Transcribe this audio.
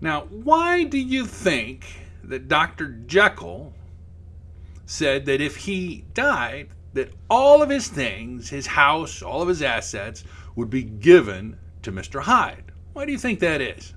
Now, why do you think that Dr. Jekyll said that if he died, that all of his things, his house, all of his assets, would be given to Mr. Hyde? Why do you think that is?